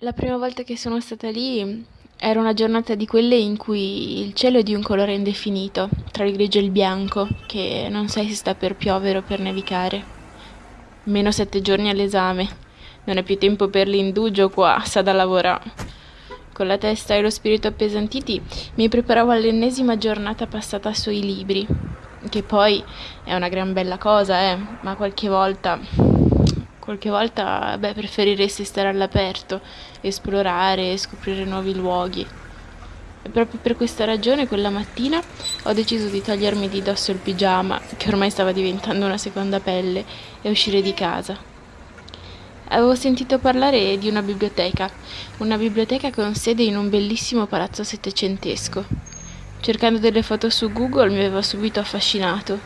La prima volta che sono stata lì era una giornata di quelle in cui il cielo è di un colore indefinito, tra il grigio e il bianco, che non sai se sta per piovere o per nevicare. Meno sette giorni all'esame. Non è più tempo per l'indugio qua, sa da lavorare. Con la testa e lo spirito appesantiti mi preparavo all'ennesima giornata passata sui libri, che poi è una gran bella cosa, eh, ma qualche volta Qualche volta, beh, preferiresti stare all'aperto, esplorare scoprire nuovi luoghi. E proprio per questa ragione quella mattina ho deciso di togliermi di dosso il pigiama, che ormai stava diventando una seconda pelle, e uscire di casa. Avevo sentito parlare di una biblioteca, una biblioteca con sede in un bellissimo palazzo settecentesco. Cercando delle foto su Google mi aveva subito affascinato.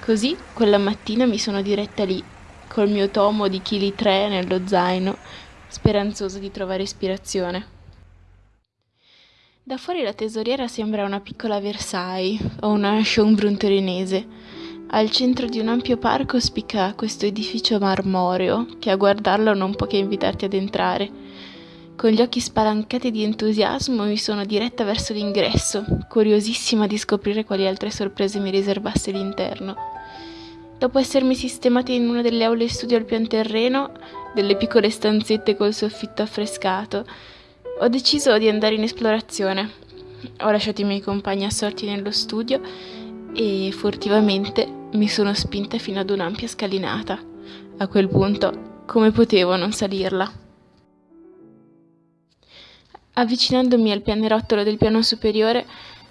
Così quella mattina mi sono diretta lì col mio tomo di chili 3 nello zaino, speranzoso di trovare ispirazione. Da fuori la tesoriera sembra una piccola Versailles o una Schönbrunn torinese. Al centro di un ampio parco spicca questo edificio marmoreo che a guardarlo non può che invitarti ad entrare. Con gli occhi spalancati di entusiasmo mi sono diretta verso l'ingresso, curiosissima di scoprire quali altre sorprese mi riservasse l'interno. Dopo essermi sistemata in una delle aule studio al pian terreno, delle piccole stanzette col soffitto affrescato, ho deciso di andare in esplorazione. Ho lasciato i miei compagni assorti nello studio e furtivamente mi sono spinta fino ad un'ampia scalinata. A quel punto, come potevo non salirla? Avvicinandomi al pianerottolo del piano superiore,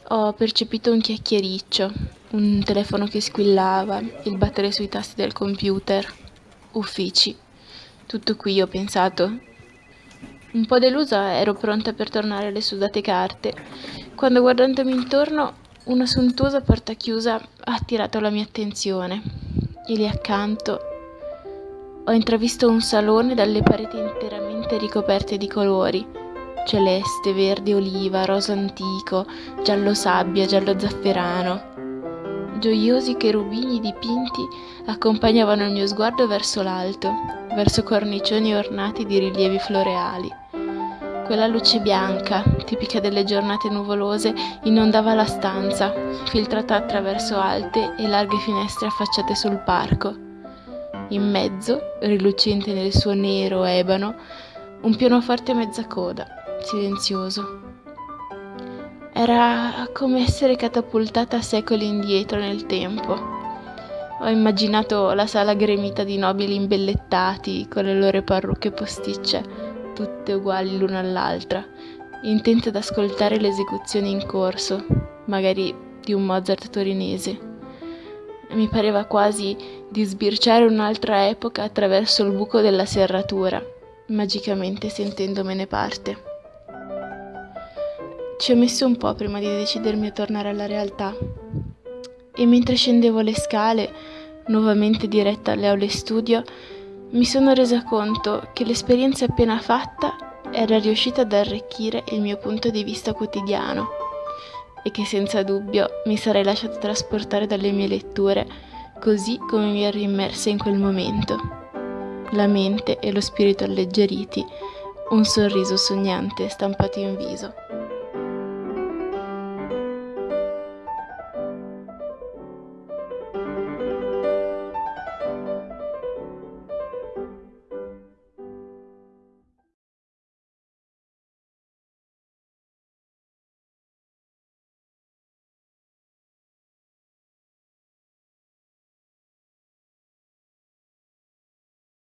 ho percepito un chiacchiericcio, un telefono che squillava, il battere sui tasti del computer, uffici. Tutto qui ho pensato. Un po' delusa ero pronta per tornare alle sudate carte, quando guardandomi intorno una sontuosa porta chiusa ha attirato la mia attenzione e lì accanto ho intravisto un salone dalle pareti interamente ricoperte di colori celeste, verde oliva, rosa antico, giallo sabbia, giallo zafferano. Gioiosi cherubini dipinti accompagnavano il mio sguardo verso l'alto, verso cornicioni ornati di rilievi floreali. Quella luce bianca, tipica delle giornate nuvolose, inondava la stanza, filtrata attraverso alte e larghe finestre affacciate sul parco. In mezzo, rilucente nel suo nero ebano, un pianoforte mezza coda, silenzioso. Era come essere catapultata secoli indietro nel tempo. Ho immaginato la sala gremita di nobili imbellettati con le loro parrucche posticce, tutte uguali l'una all'altra, intente ad ascoltare le esecuzioni in corso, magari di un Mozart torinese. Mi pareva quasi di sbirciare un'altra epoca attraverso il buco della serratura, magicamente sentendomene parte. Ci ho messo un po' prima di decidermi a tornare alla realtà. E mentre scendevo le scale, nuovamente diretta alle aule studio, mi sono resa conto che l'esperienza appena fatta era riuscita ad arricchire il mio punto di vista quotidiano e che senza dubbio mi sarei lasciata trasportare dalle mie letture così come mi ero immersa in quel momento. La mente e lo spirito alleggeriti, un sorriso sognante stampato in viso.